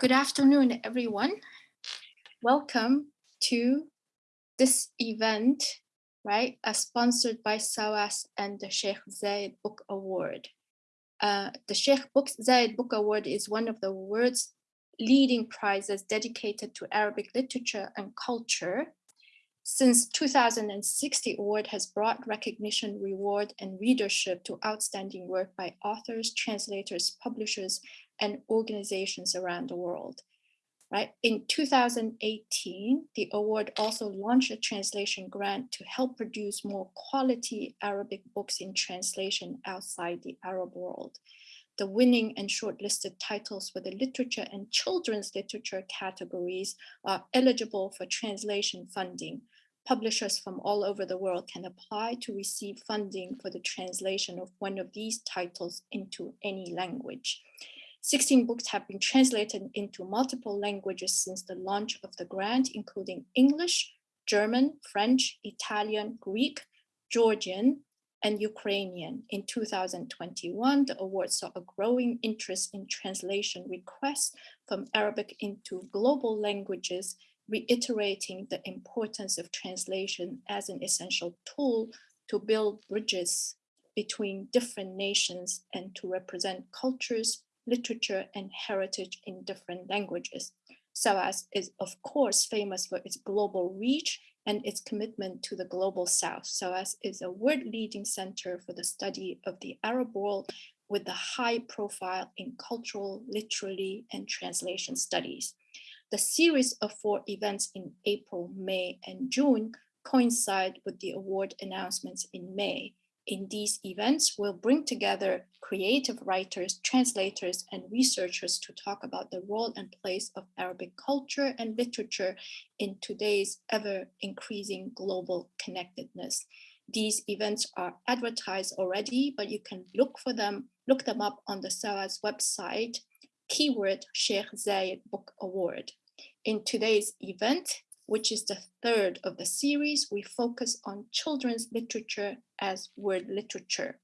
Good afternoon, everyone. Welcome to this event, right, uh, sponsored by SOAS and the Sheikh Zayed Book Award. Uh, the Sheikh Book, Zayed Book Award is one of the world's leading prizes dedicated to Arabic literature and culture. Since 2006, the award has brought recognition, reward, and readership to outstanding work by authors, translators, publishers, and organizations around the world. Right? In 2018, the award also launched a translation grant to help produce more quality Arabic books in translation outside the Arab world. The winning and shortlisted titles for the literature and children's literature categories are eligible for translation funding. Publishers from all over the world can apply to receive funding for the translation of one of these titles into any language. 16 books have been translated into multiple languages since the launch of the grant, including English, German, French, Italian, Greek, Georgian, and Ukrainian. In 2021, the award saw a growing interest in translation requests from Arabic into global languages, reiterating the importance of translation as an essential tool to build bridges between different nations and to represent cultures, literature and heritage in different languages. SOAS is of course famous for its global reach and its commitment to the global south. SOAS is a world leading center for the study of the Arab world with a high profile in cultural, literary, and translation studies. The series of four events in April, May, and June coincide with the award announcements in May in these events will bring together creative writers, translators, and researchers to talk about the role and place of Arabic culture and literature in today's ever increasing global connectedness. These events are advertised already, but you can look for them, look them up on the SOAS website, keyword Sheikh Zayed Book Award. In today's event, which is the third of the series, we focus on children's literature as word literature.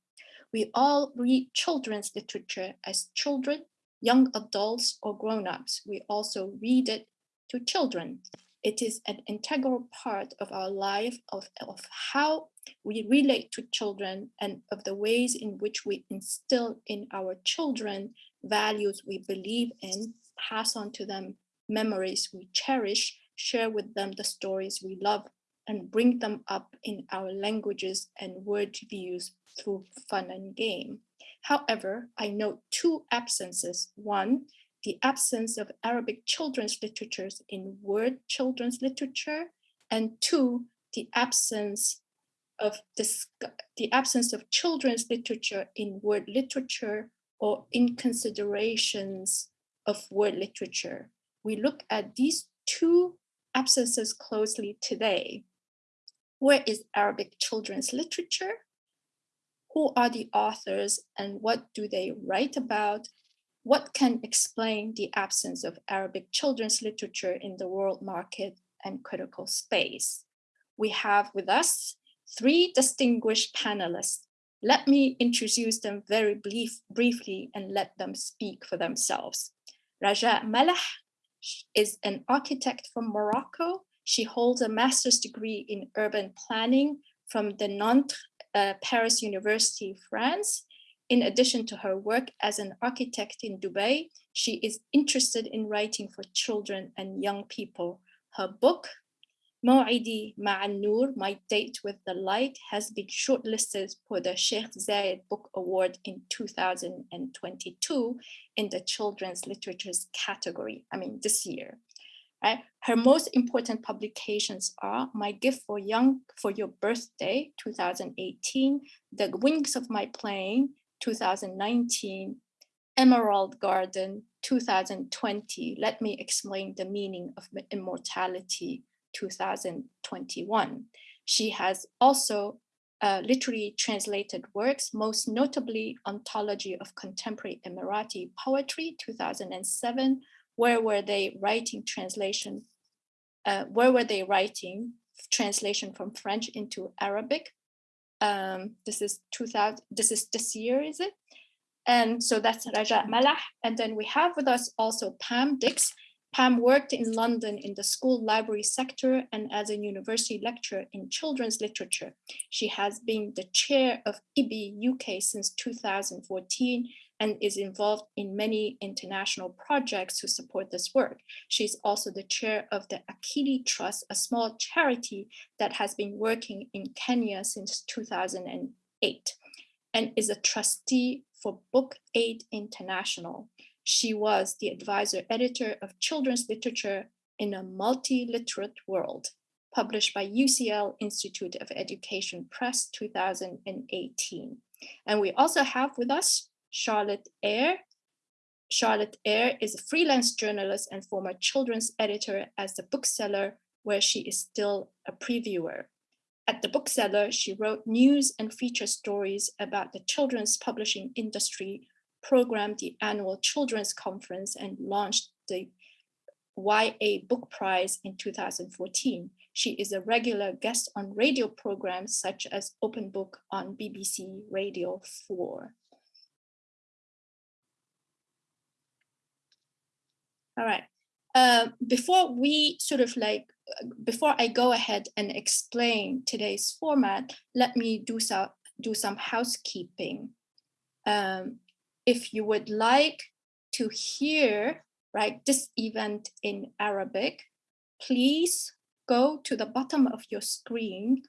We all read children's literature as children, young adults, or grown-ups. We also read it to children. It is an integral part of our life of, of how we relate to children and of the ways in which we instill in our children values we believe in, pass on to them memories we cherish, share with them the stories we love, and bring them up in our languages and word views through fun and game. However, I note two absences. One, the absence of Arabic children's literatures in word children's literature, and two, the absence of this, the absence of children's literature in word literature or in considerations of word literature. We look at these two absences closely today. Where is Arabic children's literature? Who are the authors and what do they write about? What can explain the absence of Arabic children's literature in the world market and critical space? We have with us three distinguished panelists. Let me introduce them very brief, briefly and let them speak for themselves. Raja Malah is an architect from Morocco. She holds a master's degree in urban planning from the Nanterre uh, Paris University, France. In addition to her work as an architect in Dubai, she is interested in writing for children and young people. Her book, Maw'idi Ma'an My Date with the Light, has been shortlisted for the Sheikh Zayed Book Award in 2022 in the children's literatures category, I mean, this year. Right? Her most important publications are My Gift for Young for Your Birthday, 2018, The Wings of My Plane, 2019, Emerald Garden, 2020. Let me explain the meaning of immortality, 2021. She has also uh, literary translated works, most notably Anthology of Contemporary Emirati Poetry, 2007, Where Were They Writing Translation, uh, Where Were They Writing Translation from French into Arabic. Um, this is 2000, this is this year, is it? And so that's Raja Malah. And then we have with us also Pam Dix. Pam worked in London in the school library sector and as a university lecturer in children's literature. She has been the chair of IBBY UK since 2014 and is involved in many international projects to support this work. She's also the chair of the Akili Trust, a small charity that has been working in Kenya since 2008 and is a trustee for Book Aid International. She was the advisor editor of children's literature in a multi-literate world, published by UCL Institute of Education Press 2018. And we also have with us Charlotte Eyre. Charlotte Eyre is a freelance journalist and former children's editor as the bookseller, where she is still a previewer. At the bookseller, she wrote news and feature stories about the children's publishing industry, programmed the annual children's conference and launched the YA Book Prize in 2014. She is a regular guest on radio programs such as Open Book on BBC Radio 4. All right. Uh, before we sort of like, before I go ahead and explain today's format, let me do some, do some housekeeping. Um, if you would like to hear right this event in Arabic, please go to the bottom of your screen,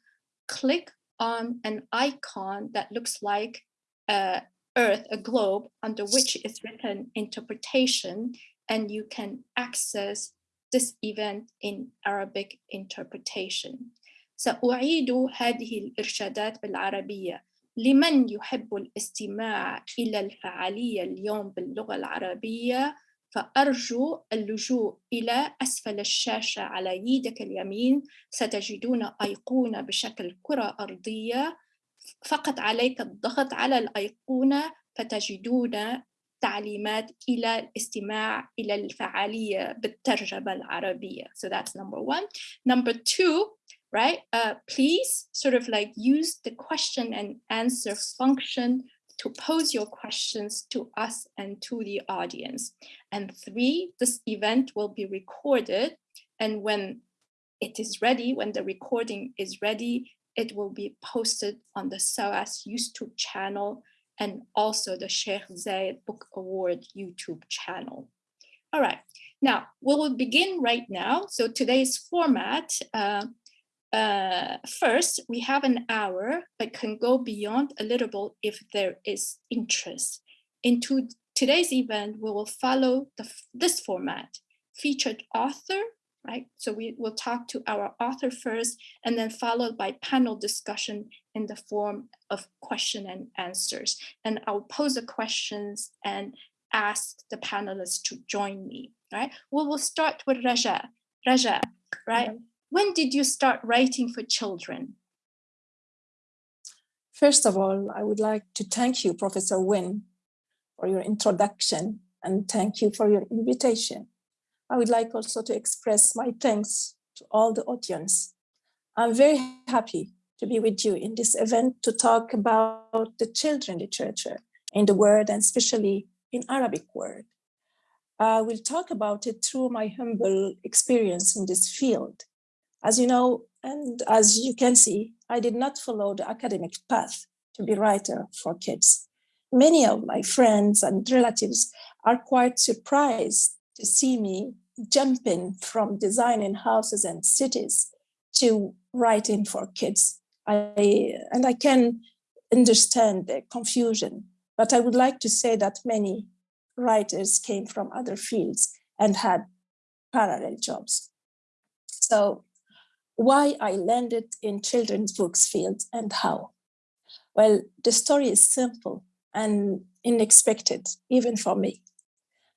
click on an icon that looks like a earth, a globe, under which is written interpretation, and you can access this event in Arabic interpretation. سأعيد هذه الإرشادات بالعربية لمن يحب الاستماع إلى الفعالية اليوم باللغة العربية فأرجو اللجوء إلى أسفل الشاشة على يدك اليمين ستجدون أيقونة بشكل كرة أرضية فقط عليك الضغط على الأيقونة فتجدون تعليمات إلى الاستماع إلى الفعالية بالترجمة العربية. So that's number one. Number two, right? Uh, please sort of like use the question and answer function to pose your questions to us and to the audience. And three, this event will be recorded. And when it is ready, when the recording is ready, it will be posted on the SOAS YouTube channel and also the Sheikh Zayed Book Award YouTube channel. All right, now we will begin right now. So today's format, uh, uh, first, we have an hour, but can go beyond a little bit if there is interest. Into today's event, we will follow the, this format, featured author, right? So we will talk to our author first and then followed by panel discussion in the form of question and answers. And I'll pose the questions and ask the panelists to join me, right? We will start with Raja. Raja, right? Mm -hmm. When did you start writing for children? First of all, I would like to thank you, Professor Wynne, for your introduction and thank you for your invitation. I would like also to express my thanks to all the audience. I'm very happy to be with you in this event to talk about the children literature in the world and especially in Arabic world. I will talk about it through my humble experience in this field. As you know, and as you can see, I did not follow the academic path to be writer for kids. Many of my friends and relatives are quite surprised to see me jumping from designing houses and cities to writing for kids. I, and I can understand the confusion, but I would like to say that many writers came from other fields and had parallel jobs. So why I landed in children's books field and how? Well, the story is simple and unexpected, even for me.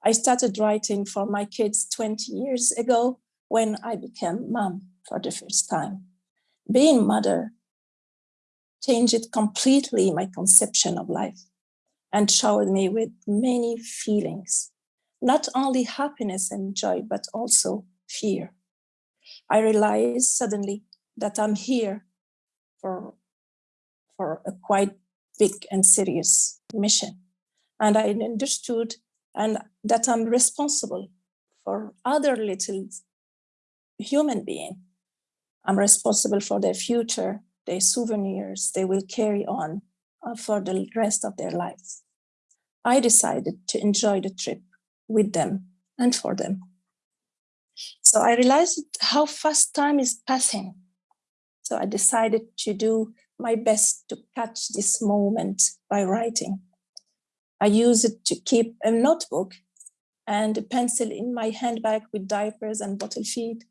I started writing for my kids 20 years ago when I became mom for the first time. Being mother changed completely my conception of life and showered me with many feelings, not only happiness and joy, but also fear. I realized suddenly that I'm here for, for a quite big and serious mission. And I understood and that I'm responsible for other little human being. I'm responsible for their future, their souvenirs they will carry on uh, for the rest of their lives. I decided to enjoy the trip with them and for them. So I realized how fast time is passing. So I decided to do my best to catch this moment by writing. I use it to keep a notebook and a pencil in my handbag with diapers and bottle feed.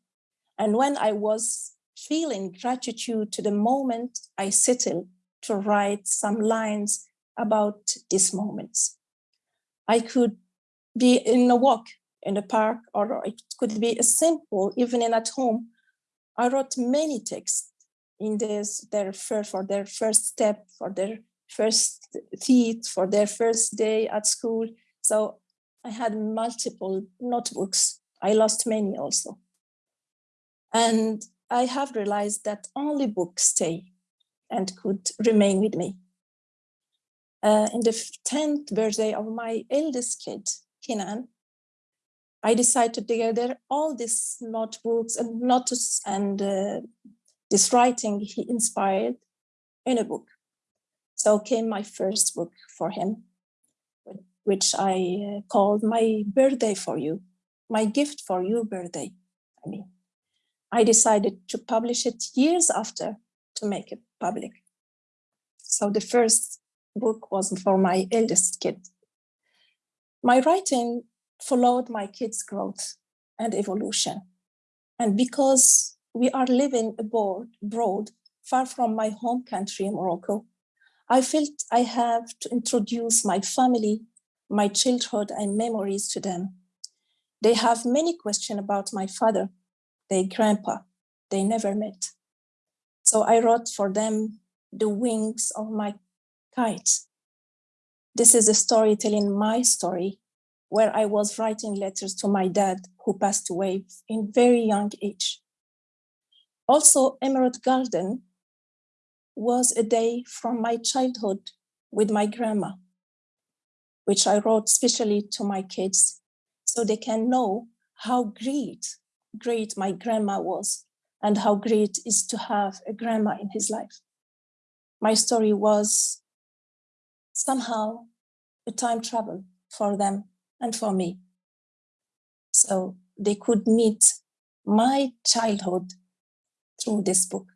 And when I was feeling gratitude to the moment, I settled to write some lines about these moments. I could be in a walk in the park, or it could be a simple evening at home. I wrote many texts in this, their first, for their first step, for their first teeth, for their first day at school. So I had multiple notebooks. I lost many also. And I have realized that only books stay and could remain with me. Uh, in the 10th birthday of my eldest kid, Kinan, I decided to gather all these notebooks and notes and uh, this writing he inspired in a book. So came my first book for him, which I uh, called My Birthday for You, My Gift for Your Birthday. I mean, I decided to publish it years after to make it public. So the first book was for my eldest kid. My writing followed my kids' growth and evolution. And because we are living abroad, abroad, far from my home country, Morocco, I felt I have to introduce my family, my childhood and memories to them. They have many questions about my father, their grandpa, they never met. So I wrote for them the wings of my kite. This is a story telling my story where I was writing letters to my dad who passed away in very young age. Also, Emerald Garden was a day from my childhood with my grandma, which I wrote specially to my kids so they can know how great, great my grandma was and how great is to have a grandma in his life. My story was somehow a time travel for them and for me. So they could meet my childhood through this book.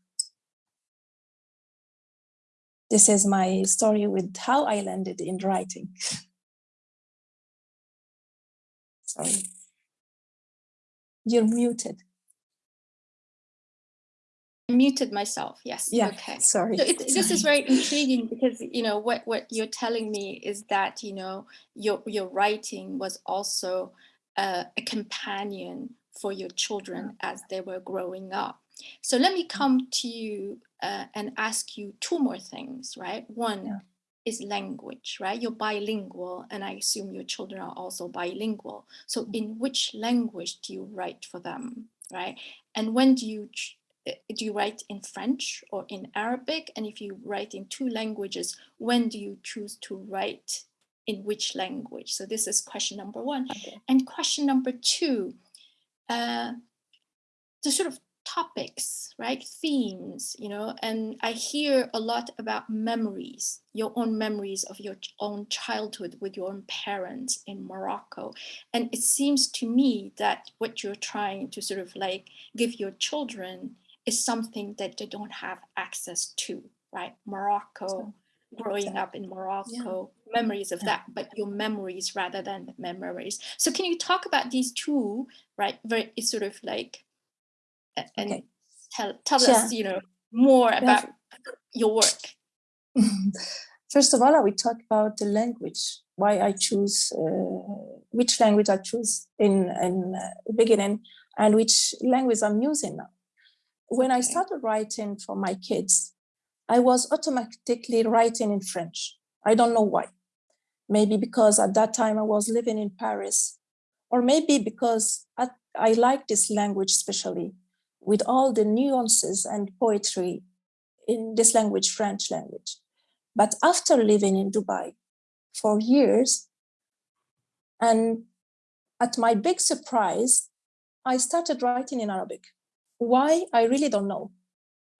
This is my story with how I landed in writing. Sorry. You're muted. I muted myself. Yes. Yeah. Okay. Sorry. So it, this is very intriguing because you know what what you're telling me is that you know your your writing was also uh, a companion for your children as they were growing up. So let me come to you uh, and ask you two more things, right? One Yeah. is language, right? You're bilingual, and I assume your children are also bilingual. So in which language do you write for them, right? And when do you do you write in French or in Arabic? And if you write in two languages, when do you choose to write in which language? So this is question number one. Okay. And question number two, uh, the sort of topics, right? Themes, you know, and I hear a lot about memories, your own memories of your own childhood with your own parents in Morocco. And it seems to me that what you're trying to sort of like give your children is something that they don't have access to, right? Morocco, growing up in Morocco, memories of Yeah. that, but your memories rather than the memories. So can you talk about these two, right? Very it's sort of like and Okay. tell tell Yeah. us, you know, more Yeah. about your work. First of all, I will talk about the language, why I choose, uh, which language I choose in, in uh, the beginning and which language I'm using now. When I started writing for my kids, I was automatically writing in French. I don't know why. Maybe because at that time I was living in Paris, or maybe because I, I like this language, especially with all the nuances and poetry in this language, French language. But after living in Dubai for years. And at my big surprise, I started writing in Arabic. Why? I really don't know.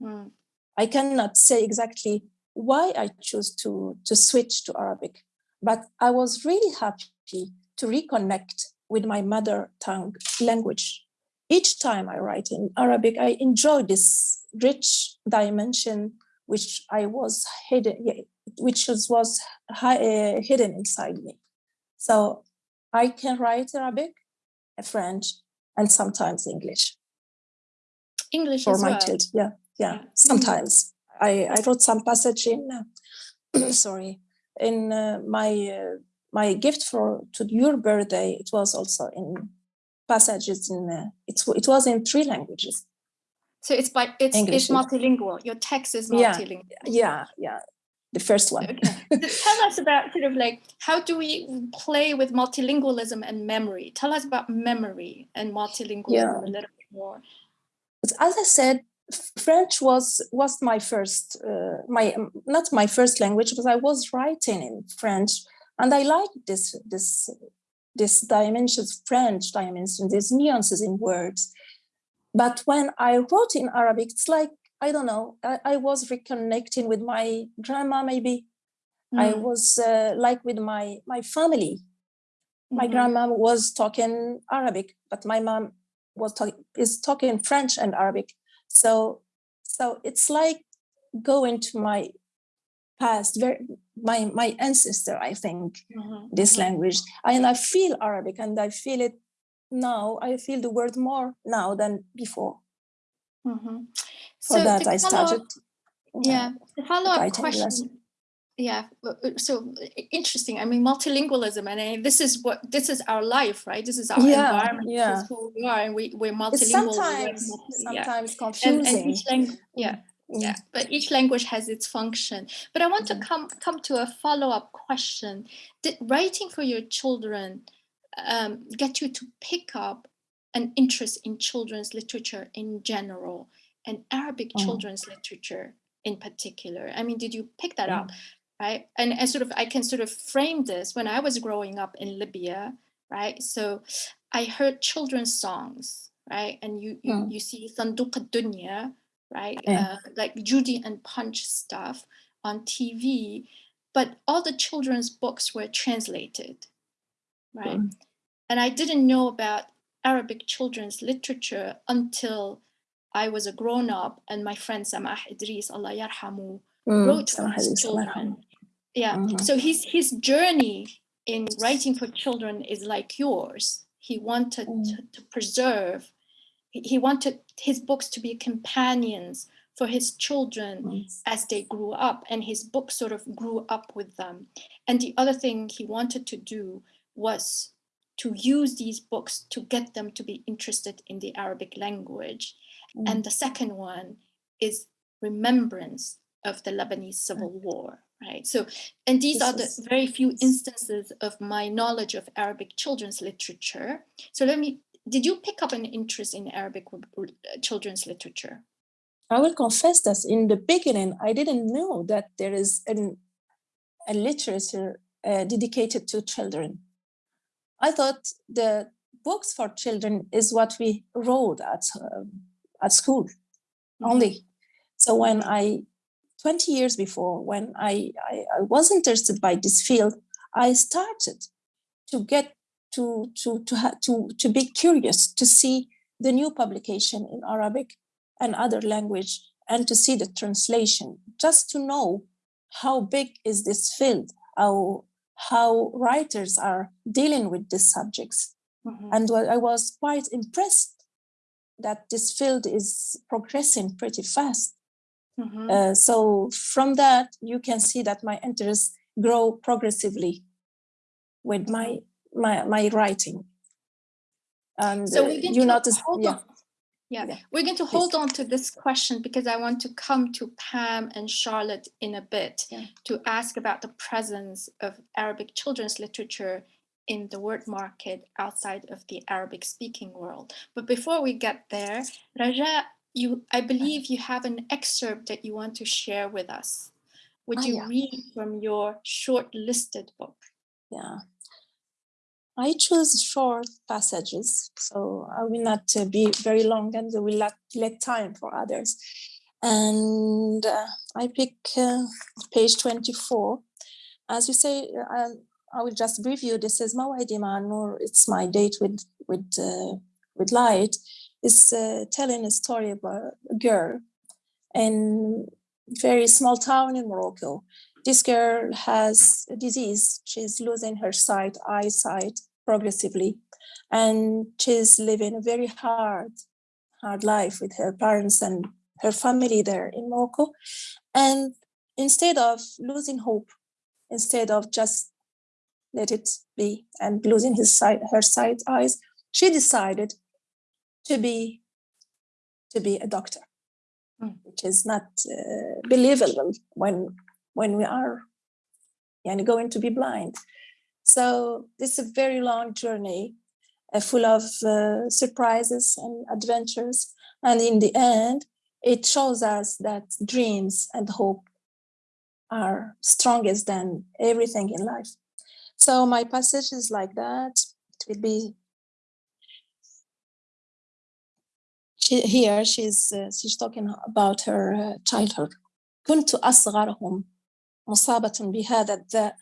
Mm. I cannot say exactly why I chose to, to switch to Arabic, but I was really happy to reconnect with my mother tongue language. Each time I write in Arabic, I enjoy this rich dimension which I was hidden, which was, was uh, hidden inside me. So I can write Arabic, French, and sometimes English. English for my well. children. Yeah, yeah. Yeah. Sometimes I I wrote some passage in. Uh, sorry, in uh, my uh, my gift for to your birthday. It was also in passages in. Uh, it's it was in three languages. So it's by it's English it's multilingual. Your text is multilingual. Yeah, yeah. The first one. Okay. Tell us about sort of like how do we play with multilingualism and memory? Tell us about memory and multilingualism Yeah. a little bit more. But as I said, French was was my first, uh, my um, not my first language, but I was writing in French, and I liked this this this dimensions, French dimension, these nuances in words. But when I wrote in Arabic, it's like I don't know. I, I was reconnecting with my grandma. Maybe I Mm, was uh, like with my my family. My mhm. grandma was talking Arabic, but my mom was talking is talking French and Arabic. So so it's like going to my past, very my my ancestor, I think, Mhm, this mhm. language. And I feel Arabic and I feel it now. I feel the word more now than before. Mhm. For So that I started. uh, yeah the follow-up question yeah uh, uh, so interesting i mean multilingualism and I, this is what this is our life right this is our Yeah, environment this yeah. is who we are and we, we're It's multilingual learn sometimes yeah. sometimes and, confusing. and each language yeah Mm. yeah but each language has its function but i want to Mhm. come come to a follow-up question did writing for your children um, get you to pick up an interest in children's literature in general and arabic Mm. children's literature in particular i mean did you pick that Mm. up right and, and sort of i can sort of frame this when i was growing up in libya right so i heard children's songs right and you you, Mm. you see sanduq dunya right Yeah. uh, like judy and punch stuff on tv but all the children's books were translated right Mm. and i didn't know about arabic children's literature until i was a grown up and my friend samah idris allah yarhamu Mm. wrote for Samah his children. Yeah. Mhm. So his his journey in writing for children is like yours. He wanted Mm. to, to preserve. He, he wanted his books to be companions for his children Mm. as they grew up, and his book sort of grew up with them. And the other thing he wanted to do was to use these books to get them to be interested in the Arabic language. Mm. And the second one is remembrance of the Lebanese Civil War, right? So, and these This are the very few instances of my knowledge of Arabic children's literature. So, let me, did you pick up an interest in Arabic uh, children's literature? I will confess that in the beginning, I didn't know that there is an, a literature uh, dedicated to children. I thought the books for children is what we wrote at, um, at school only. So when I, 20 years before, when I, I, I was interested by this field, I started to get to, to, to, to, to be curious to see the new publication in Arabic and other language and to see the translation, just to know how big is this field, how, how writers are dealing with these subjects. Mhm. And I was quite impressed that this field is progressing pretty fast. Mhm. Uh, so from that, you can see that my interests grow progressively with my my my writing. And So uh, we're going you to notice, hold yeah, on. Yeah, Yeah. we're going to Please. hold on to this question because I want to come to Pam and Charlotte in a bit Yeah. to ask about the presence of Arabic children's literature in the word market outside of the Arabic speaking world. But before we get there, Raja, you I believe you have an excerpt that you want to share with us would Ah, you yeah. read from your short-listed book? Yeah. I choose short passages, so I will not uh, be very long and I will let, let time for others. And uh, I pick uh, page 24. As you say, uh, I will just brief you. This is Mawadi Nur. It's my date with with uh, with light. Is uh, telling a story about a girl in very small town in Morocco. This girl has a disease. She's losing her sight, eyesight progressively, and she's living a very hard, hard life with her parents and her family there in Morocco. And instead of losing hope, instead of just let it be and losing his sight, her sight, eyes, she decided to be to be a doctor, Mm. which is not uh, believable when when we are and going to be blind. So this is a very long journey, uh, full of uh, surprises and adventures. And in the end, it shows us that dreams and hope are strongest than everything in life. So my passage is like that. It will be she, here. She's uh, she's talking about her uh, childhood. كنت أصغرهم مصابة بهذا الداء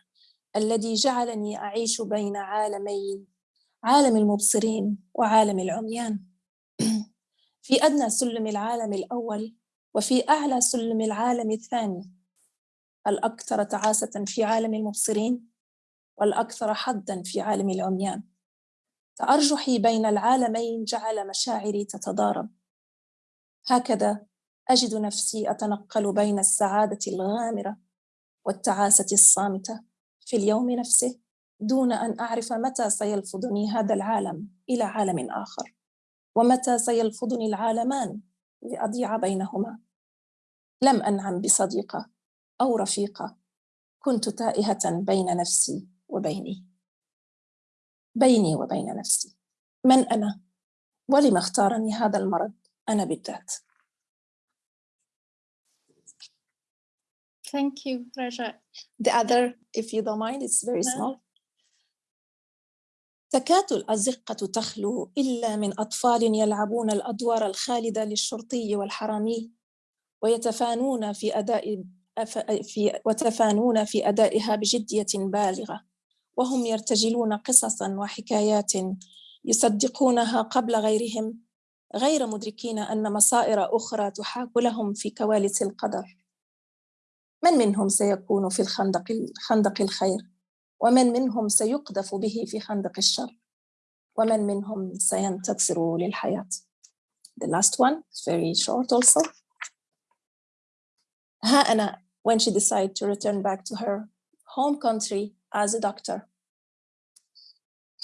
الذي جعلني أعيش بين عالمين عالم المبصرين وعالم العميان في أدنى سلم العالم الأول وفي أعلى سلم العالم الثاني الأكثر تعاسة في عالم المبصرين والأكثر حظا في عالم العميان تأرجحي بين العالمين جعل مشاعري تتضارب. هكذا أجد نفسي أتنقل بين السعادة الغامرة والتعاسة الصامتة في اليوم نفسه دون أن أعرف متى سيلفظني هذا العالم إلى عالم آخر ومتى سيلفظني العالمان لأضيع بينهما. لم أنعم بصديقة أو رفيقة كنت تائهة بين نفسي وبيني. بيني وبين نفسي من أنا ولم اختارني هذا المرض أنا بالذات Thank you, Raja. The other, if you don't mind, it's very No. small. تكاد الأزقة تخلو إلا من أطفال يلعبون الأدوار الخالدة للشرطي والحرامي ويتفانون في أداء في وتفانون في أدائها بجدية بالغة وهم يرتجلون قصصا وحكايات يصدقونها قبل غيرهم غير مدركين أن مصائر أخرى تحاك لهم في كواليس القدر. من منهم سيكون في الخندق خندق الخير؟ ومن منهم سيقذف به في خندق الشر؟ ومن منهم سينتصر للحياة؟ The last one is very short also. ها أنا when she decided to return back to her home country as a doctor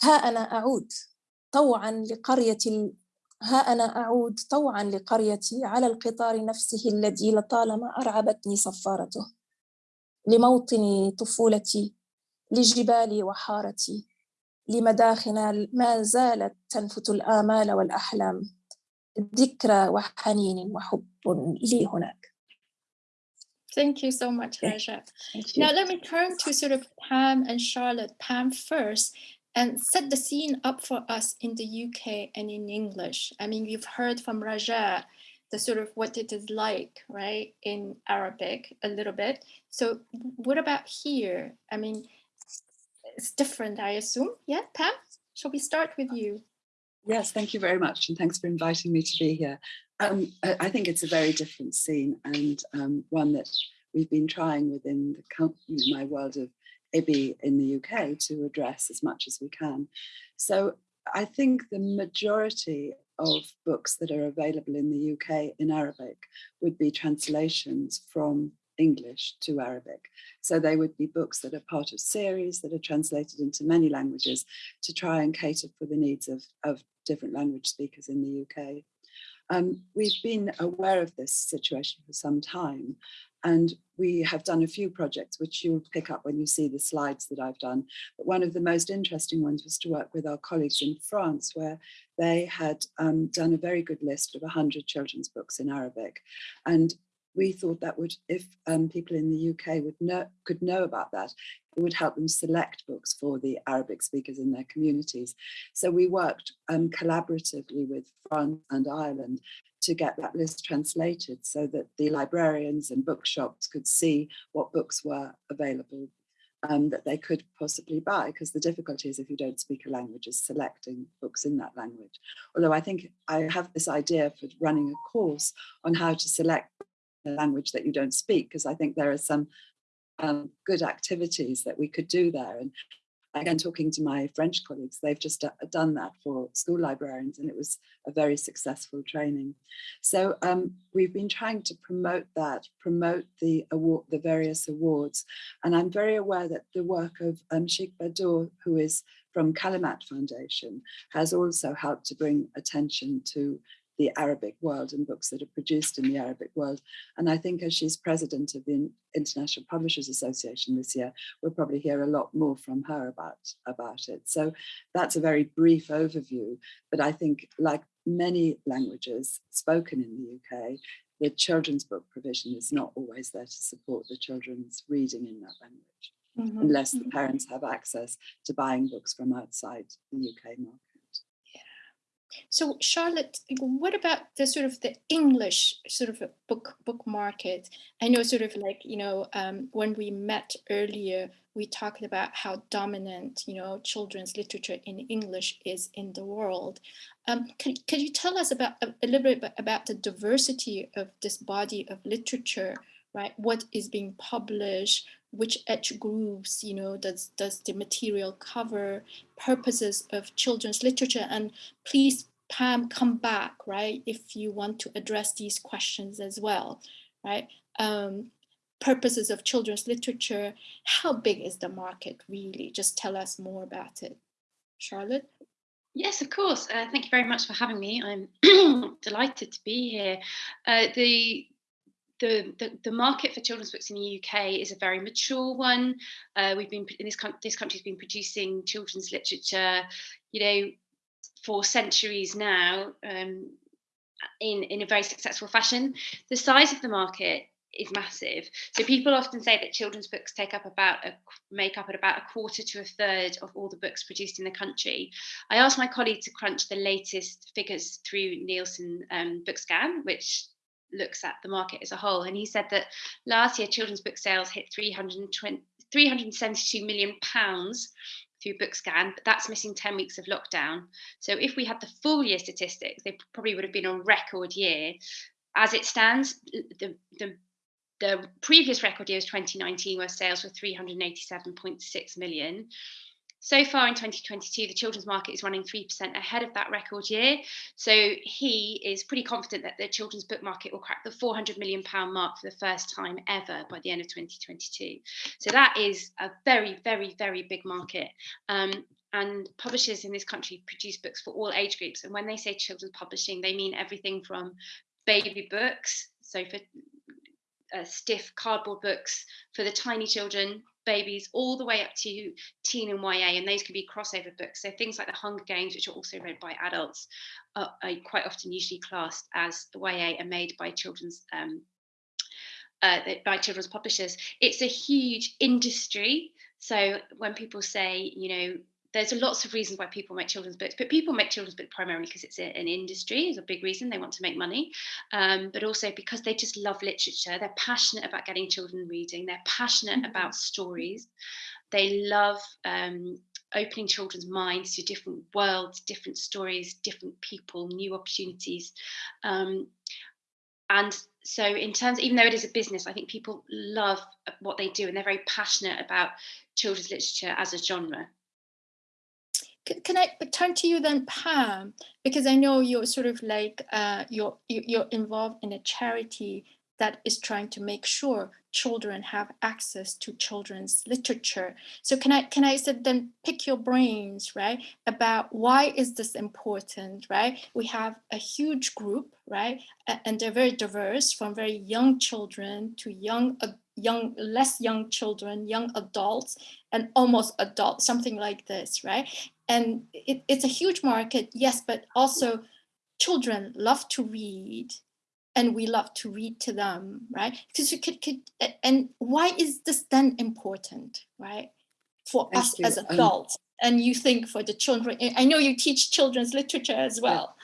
ها أنا أعود طوعا لقرية. ها أنا أعود طوعا لقريتي على القطار نفسه الذي لطالما أرعبتني صفارته لموطن طفولتي لجبالي وحارتي لمداخن ما زالت تنفت الآمال والأحلام ذكرى وحنين وحب لي هناك Thank you so much, Okay. Raja. Now let me turn to sort of Pam and Charlotte. Pam first, and set the scene up for us in the UK and in English. I mean, you've heard from Raja the sort of what it is like, right, in Arabic a little bit. So what about here? I mean, it's different, I assume. Yeah, Pam, shall we start with you? Yes, thank you very much, and thanks for inviting me to be here. Um, I think it's a very different scene and um, one that we've been trying within the you know, my world of IBBY in the UK to address as much as we can. So I think the majority of books that are available in the UK in Arabic would be translations from English to Arabic. So they would be books that are part of series that are translated into many languages to try and cater for the needs of, of different language speakers in the UK. Um, we've been aware of this situation for some time, and we have done a few projects which you'll pick up when you see the slides that I've done. But one of the most interesting ones was to work with our colleagues in France, where they had um, done a very good list of 100 children's books in Arabic. And we thought that would, if um, people in the UK would know, could know about that, it would help them select books for the Arabic speakers in their communities. So we worked um, collaboratively with France and Ireland to get that list translated so that the librarians and bookshops could see what books were available um, that they could possibly buy because the difficulty is if you don't speak a language is selecting books in that language. Although I think I have this idea for running a course on how to select language that you don't speak because I think there are some um, good activities that we could do there and again, talking to my French colleagues, they've just done that for school librarians and it was a very successful training. So um, we've been trying to promote that, promote the award, the various awards. And I'm very aware that the work of um, Sheikh Bodour, who is from Kalimat Foundation, has also helped to bring attention to the Arabic world and books that are produced in the Arabic world. And I think as she's president of the International Publishers Association this year, we'll probably hear a lot more from her about, about it. So that's a very brief overview, but I think like many languages spoken in the UK, the children's book provision is not always there to support the children's reading in that language, mm -hmm. unless the mm-hmm. parents have access to buying books from outside the UK market. So Charlotte, what about the sort of the English sort of book book market? I know sort of like, you know, um, when we met earlier, we talked about how dominant, you know, children's literature in English is in the world. Um, could, could you tell us about a, a little bit about the diversity of this body of literature, right? What is being published, which age groups, you know, does, does the material cover, purposes of children's literature, and please, Pam, come back, right, if you want to address these questions as well, right? Um, purposes of children's literature, how big is the market really? Just tell us more about it. Charlotte? Yes, of course. Uh, thank you very much for having me. I'm delighted to be here. Uh, the the, the, the, market for children's books in the UK is a very mature one. Uh, we've been in this this country's been producing children's literature, you know, for centuries now, um, in in a very successful fashion. The size of the market is massive. So people often say that children's books take up about a, make up at about a quarter to a third of all the books produced in the country. I asked my colleague to crunch the latest figures through Nielsen um, Bookscan, which looks at the market as a whole. And he said that last year children's book sales hit 320, 372 million pounds through Bookscan, but that's missing 10 weeks of lockdown. So if we had the full year statistics, they probably would have been a record year. As it stands, the, the, the previous record year was 2019, where sales were 387.6 million. So far in 2022, the children's market is running 3% ahead of that record year. So he is pretty confident that the children's book market will crack the 400 million pound mark for the first time ever by the end of 2022. So that is a very, very, very big market. Um, and publishers in this country produce books for all age groups. And when they say children's publishing, they mean everything from baby books, so for uh, stiff cardboard books for the tiny children babies all the way up to teen and YA, and those can be crossover books. So things like the Hunger Games, which are also read by adults, are, are quite often usually classed as YA and made by children's um, uh, by children's publishers. It's a huge industry. So when people say, you know, there's lots of reasons why people make children's books, but people make children's books primarily because it's a, an industry, is a big reason they want to make money, um, but also because they just love literature. They're passionate about getting children reading. They're passionate mm-hmm. about stories. They love um, opening children's minds to different worlds, different stories, different people, new opportunities. Um, and so in terms, even though it is a business, I think people love what they do and they're very passionate about children's literature as a genre can I turn to you then, Pam? Because I know you're sort of like uh, you're you're involved in a charity that is trying to make sure children have access to children's literature. So can I can I then pick your brains, right, about why is this important, right? We have a huge group, right, and they're very diverse, from very young children to young young less young children, young adults, and almost adults, something like this, right? And it, it's a huge market, yes, but also children love to read and we love to read to them, right? Because you could, could, and why is this then important, right? For Thank us you. as Um, adults, and you think for the children, I know you teach children's literature as well.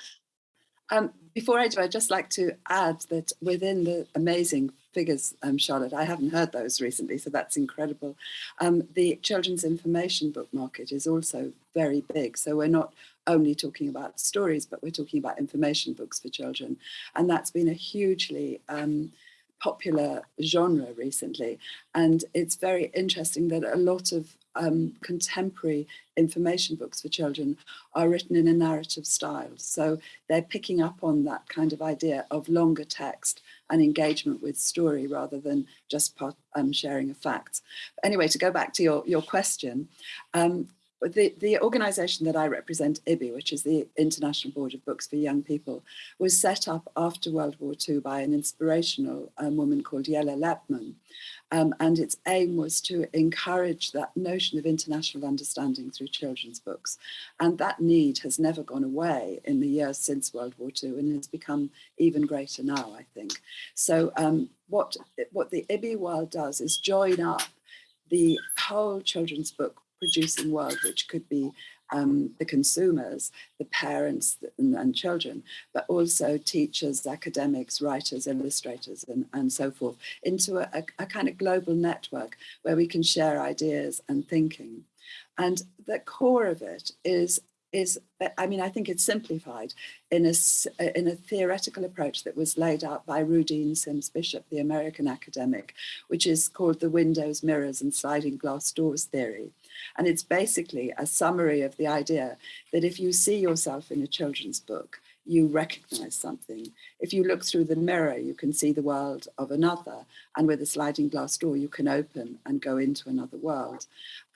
Um, before I do, I'd just like to add that within the amazing figures, um, Charlotte, I haven't heard those recently, so that's incredible. Um, the children's information book market is also very big. So we're not only talking about stories, but we're talking about information books for children. And that's been a hugely um, popular genre recently. And it's very interesting that a lot of um, contemporary information books for children are written in a narrative style. So they're picking up on that kind of idea of longer text and engagement with story rather than just part, um, sharing of facts. Anyway, to go back to your, your question, um, the, the organization that I represent, IBBY, which is the International Board of Books for Young People, was set up after World War II by an inspirational um, woman called Jella Lepman. Um, and its aim was to encourage that notion of international understanding through children's books. And that need has never gone away in the years since World War II and has become even greater now, I think. So um, what, what the IBBY world does is join up the whole children's book producing world, which could be um, the consumers, the parents and, and, children, but also teachers, academics, writers, illustrators, and, and so forth, into a, a, a kind of global network where we can share ideas and thinking. And the core of it is is, I mean, I think it's simplified in a, in a theoretical approach that was laid out by Rudine Sims Bishop, the American academic, which is called the windows, mirrors and sliding glass doors theory. And it's basically a summary of the idea that if you see yourself in a children's book, you recognize something. If you look through the mirror, you can see the world of another. And with a sliding glass door, you can open and go into another world.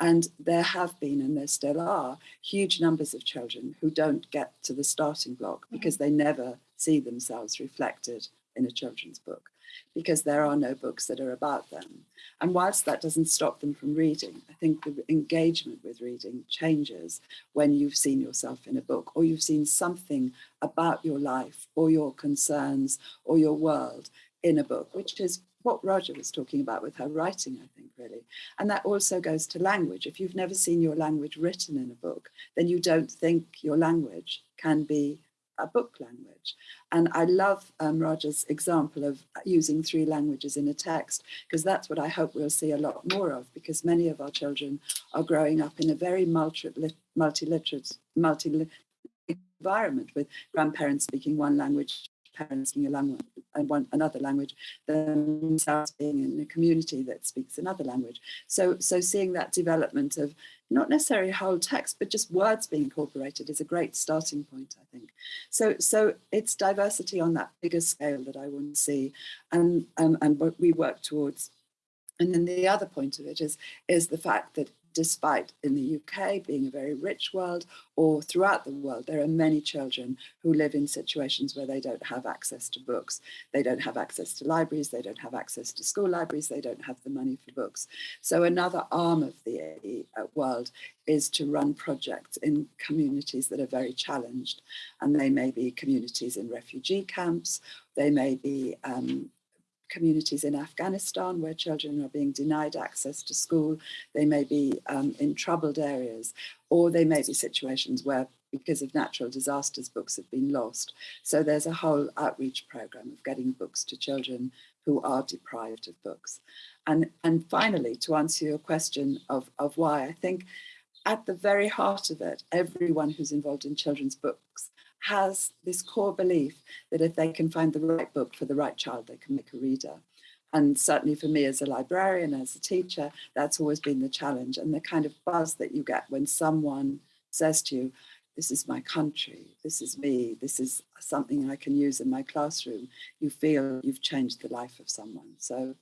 And there have been, and there still are, huge numbers of children who don't get to the starting block because they never see themselves reflected in a children's book because there are no books that are about them. And whilst that doesn't stop them from reading, I think the engagement with reading changes when you've seen yourself in a book or you've seen something about your life or your concerns or your world in a book, which is what Raja was talking about with her writing, I think, really. And that also goes to language. If you've never seen your language written in a book, then you don't think your language can be a book language. And I love um, Raja's example of using three languages in a text, because that's what I hope we'll see a lot more of, because many of our children are growing up in a very multi-literate, multi environment with grandparents speaking one language, parents speaking a language and one another language, themselves being in a community that speaks another language. So, so seeing that development of not necessarily whole text, but just words being incorporated is a great starting point, I think. So, so it's diversity on that bigger scale that I want to see, and um, and what we work towards. And then the other point of it is is the fact that despite in the UK being a very rich world or throughout the world, there are many children who live in situations where they don't have access to books. They don't have access to libraries, they don't have access to school libraries, they don't have the money for books. So another arm of the uh, world is to run projects in communities that are very challenged. And they may be communities in refugee camps, they may be um, communities in Afghanistan where children are being denied access to school. They may be um, in troubled areas, or they may be situations where because of natural disasters, books have been lost. So there's a whole outreach program of getting books to children who are deprived of books. And, and finally, to answer your question of, of why, I think at the very heart of it, everyone who's involved in children's books has this core belief that if they can find the right book for the right child, they can make a reader. And certainly for me as a librarian, as a teacher, that's always been the challenge and the kind of buzz that you get when someone says to you, this is my country, this is me, this is something I can use in my classroom. You feel you've changed the life of someone. So,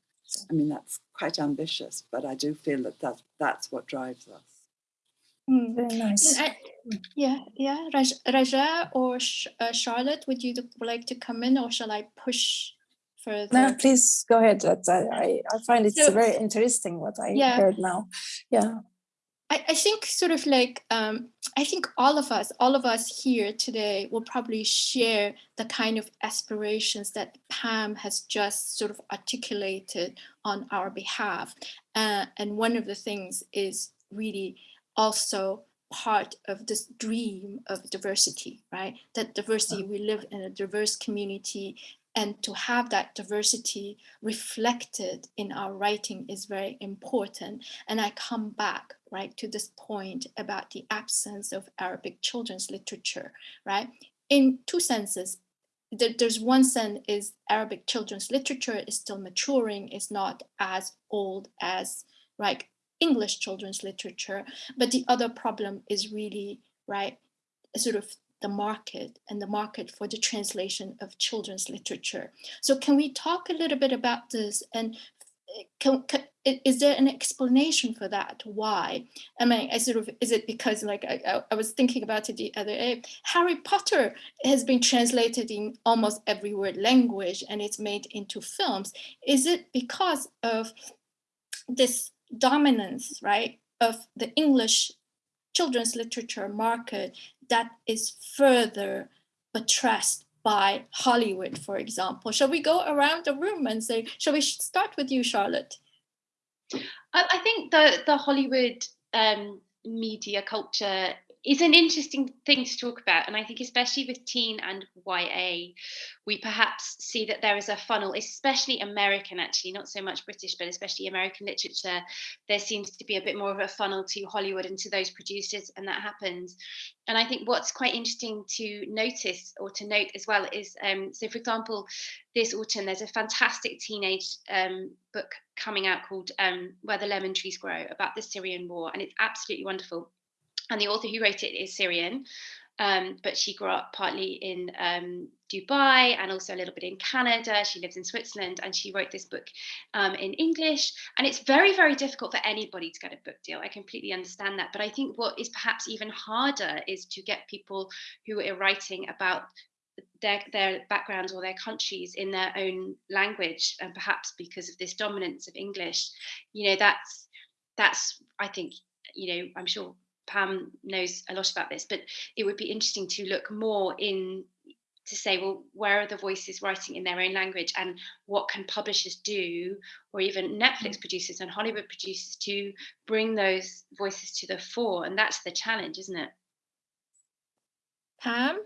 I mean, that's quite ambitious, but I do feel that, that that's what drives us. Mm, very nice. I, yeah, yeah. Raj, Raja or Sh uh, Charlotte, would you like to come in or shall I push further? No, please go ahead. I, I, find it's So- very interesting what I Yeah. heard now. Yeah. I, I think sort of like, um, I think all of us, all of us here today will probably share the kind of aspirations that Pam has just sort of articulated on our behalf. Uh, and one of the things is really also part of this dream of diversity, right? That diversity, we live in a diverse community and to have that diversity reflected in our writing is very important. And I come back, right, to this point about the absence of Arabic children's literature, right? In two senses, there's one sense is Arabic children's literature is still maturing, is not as old as right English children's literature. But the other problem is really, right, sort of the market and the market for the translation of children's literature. So can we talk a little bit about this and eh, can, can, is there an explanation for that? Why? I mean, I sort of, is it because like I, I was thinking about it the other day, Harry Potter has been translated in almost every word language and it's made into films. Is it because of this dominance, right, of the English children's literature market that is further buttressed by Hollywood, for example. Shall we go around the room and say, shall we start with you, Charlotte? I think the, the Hollywood um, media culture is an interesting thing to talk about. And I think, especially with teen and YA, we perhaps see that there is a funnel, especially American, actually, not so much British, but especially American literature. There seems to be a bit more of a funnel to Hollywood and to those producers, and that happens. And I think what's quite interesting to notice or to note as well is um, so, for example, this autumn, there's a fantastic teenage um, book coming out called um, Where the Lemon Trees Grow about the Syrian war, and it's absolutely wonderful and the author who wrote it is Syrian, um, but she grew up partly in um, Dubai and also a little bit in Canada. She lives in Switzerland and she wrote this book um, in English. And it's very, very difficult for anybody to get a book deal. I completely understand that. But I think what is perhaps even harder is to get people who are writing about their, their backgrounds or their countries in their own language and perhaps because of this dominance of english you know that's that's i think you know i'm sure Pam knows a lot about this, but it would be interesting to look more in to say, well, where are the voices writing in their own language and what can publishers do, or even Netflix mm. producers and Hollywood producers to bring those voices to the fore? And that's the challenge, isn't it? Pam?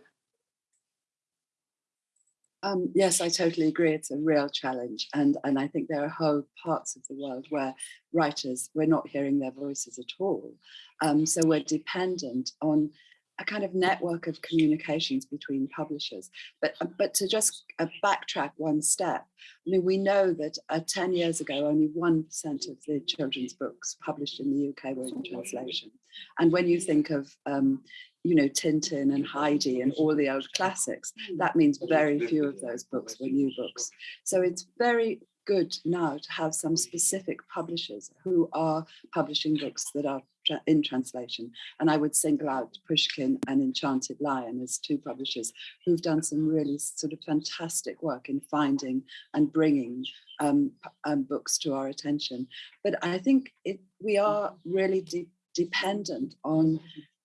Um, yes, I totally agree. It's a real challenge. And, and I think there are whole parts of the world where writers, we're not hearing their voices at all. Um, so we're dependent on a kind of network of communications between publishers. But, uh, but to just uh, backtrack one step, I mean, we know that uh, 10 years ago, only 1% of the children's books published in the UK were in translation. And when you think of um, you know, Tintin and Heidi and all the old classics. That means very few of those books were new books. So it's very good now to have some specific publishers who are publishing books that are in translation. And I would single out Pushkin and Enchanted Lion as two publishers who've done some really sort of fantastic work in finding and bringing um, um, books to our attention. But I think it, we are really de dependent on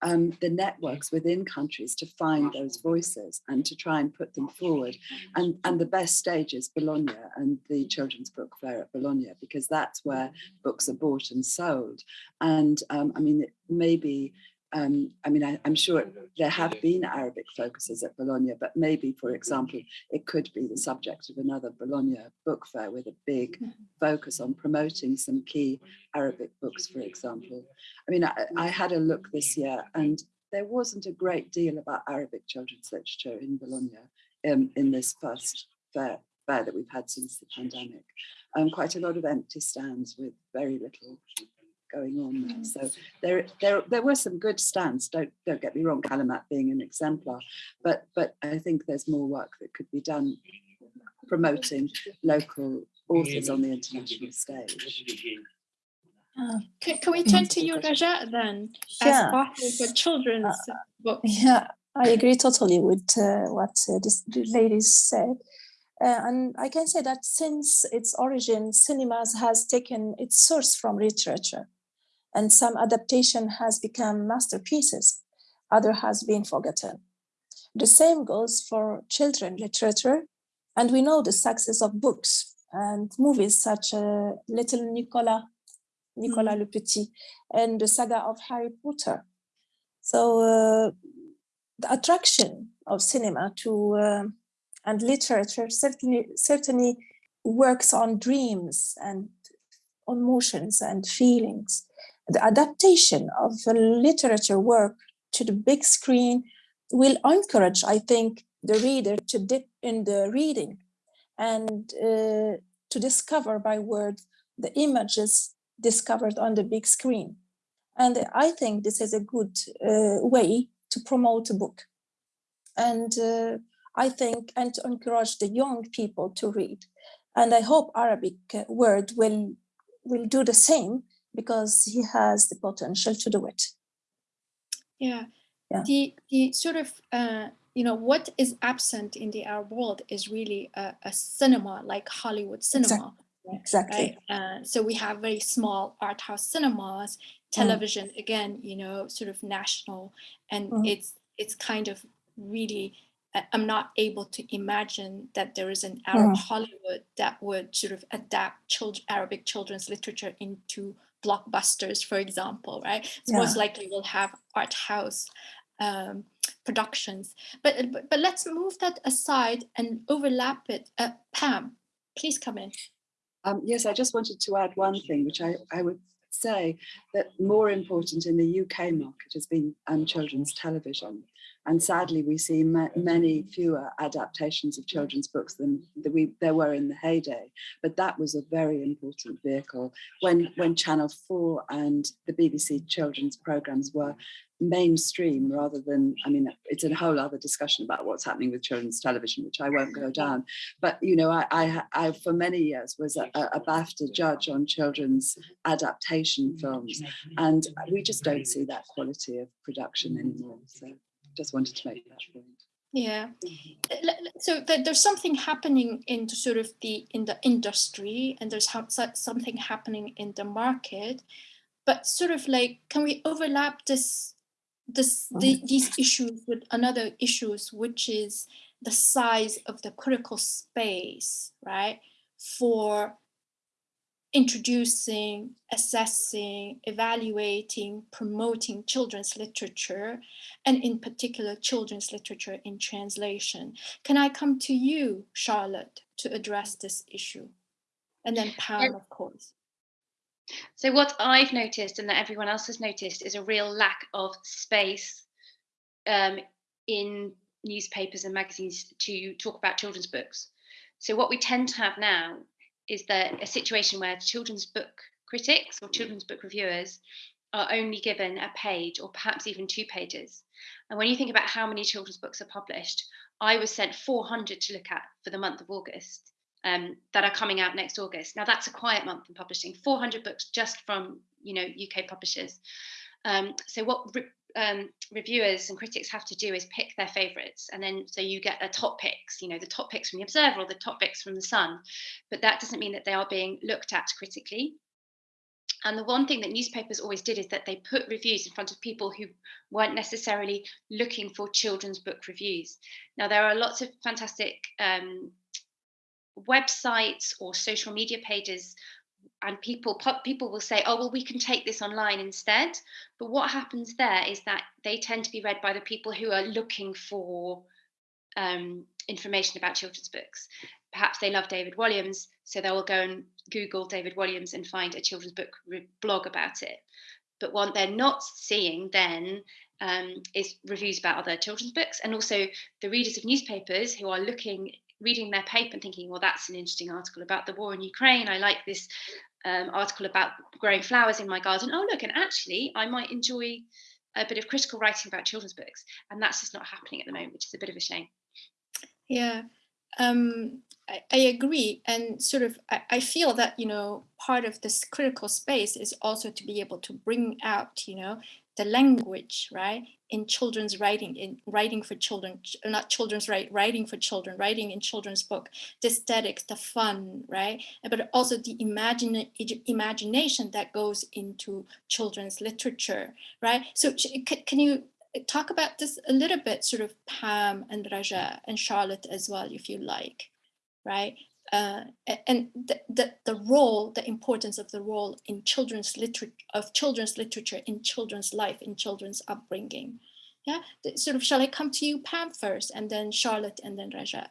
um, the networks within countries to find those voices and to try and put them forward. And, and the best stage is Bologna and the Children's Book Fair at Bologna, because that's where books are bought and sold. And um, I mean, maybe um, I mean, I, am sure there have been Arabic focuses at Bologna, but maybe, for example, it could be the subject of another Bologna book fair with a big mm-hmm. focus on promoting some key Arabic books, for example. I mean, I, I had a look this year and there wasn't a great deal about Arabic children's literature in Bologna um, in this first fair, fair that we've had since the pandemic. Um, quite a lot of empty stands with very little going on there. So there, there, there were some good stands. Don't don't get me wrong, Kalimat being an exemplar, but but I think there's more work that could be done promoting local authors on the international stage. Uh, can, can we turn to you, Raja, then, yeah. as author for children's uh, books? Yeah, I agree totally with uh, what uh, this ladies said. Uh, and I can say that since its origin, cinemas has taken its source from literature and some adaptation has become masterpieces, other has been forgotten. The same goes for children literature, and we know the success of books and movies such as uh, Little Nicola, Nicolas mm. Le Petit, and the saga of Harry Potter. So uh, the attraction of cinema to uh, and literature certainly certainly works on dreams and on emotions and feelings. The adaptation of the literature work to the big screen will encourage, I think, the reader to dip in the reading and uh, to discover by words the images discovered on the big screen. And I think this is a good uh, way to promote a book. And uh, I think, and to encourage the young people to read. And I hope Arabic Word will, will do the same because he has the potential to do it. Yeah. yeah. The, the sort of, uh, you know, what is absent in the Arab world is really a, a cinema like Hollywood cinema. Exactly. Exactly. Right? Uh, so we have very small art house cinemas, mm. television mm. again, you know, sort of national, and mm. it's it's kind of really I'm not able to imagine that there is an Arab mm. Hollywood that would sort of adapt child, Arabic children's literature into blockbusters, for example, right? So yeah. most likely we'll have art house um, productions. But, but, but let's move that aside and overlap it. Uh, Pam, please come in. Um, yes, I just wanted to add one thing, which I, I would say that more important in the UK market has been um, children's television. And sadly, we see ma many fewer adaptations of children's books than we, there were in the heyday. But that was a very important vehicle when, when Channel 4 and the BBC children's programs were mainstream rather than, I mean, it's a whole other discussion about what's happening with children's television, which I won't go down. But, you know, I, I, I for many years was a, a BAFTA judge on children's adaptation films. And we just don't see that quality of production anymore. So just wanted to make that point. Yeah, mm-hmm. so there's something happening in sort of the in the industry, and there's something happening in the market, but sort of like, can we overlap this, this mm-hmm. the, these issues with another issues, which is the size of the critical space, right, for introducing, assessing, evaluating, promoting children's literature, and in particular, children's literature in translation. Can I come to you, Charlotte, to address this issue? And then Pam, of course. So what I've noticed and that everyone else has noticed is a real lack of space um, in newspapers and magazines to talk about children's books. So what we tend to have now is that a situation where children's book critics or children's book reviewers are only given a page or perhaps even two pages. And when you think about how many children's books are published, I was sent 400 to look at for the month of August um, that are coming out next August. Now that's a quiet month in publishing, 400 books just from you know UK publishers. Um, so what um, reviewers and critics have to do is pick their favorites and then so you get the top picks you know the top picks from the observer or the top picks from the sun. But that doesn't mean that they are being looked at critically. And the one thing that newspapers always did is that they put reviews in front of people who weren't necessarily looking for children's book reviews. Now there are lots of fantastic um, websites or social media pages and people people will say oh well we can take this online instead. But what happens there is that they tend to be read by the people who are looking for um, information about children's books. Perhaps they love david walliams so they will go and google david walliams and find a children's book blog about it. But what they're not seeing then um, is reviews about other children's books and also the readers of newspapers who are looking reading their paper and thinking, well, that's an interesting article about the war in Ukraine. I like this um, article about growing flowers in my garden. Oh, look, and actually, I might enjoy a bit of critical writing about children's books. And that's just not happening at the moment, which is a bit of a shame. Yeah, um, I, I, agree. And sort of, I, I, feel that, you know, part of this critical space is also to be able to bring out, you know, the language, right, in children's writing, in writing for children, not children's right, writing for children, writing in children's book, the aesthetics, the fun, right, but also the imagine, imagination that goes into children's literature, right? So can you uh, talk about this a little bit, sort of Pam and Raja and Charlotte as well, if you like, right? Uh, and the, the, the role, the importance of the role in children's literature, of children's literature in children's life, in children's upbringing. Yeah, sort of, shall I come to you, Pam, first, and then Charlotte, and then Raja?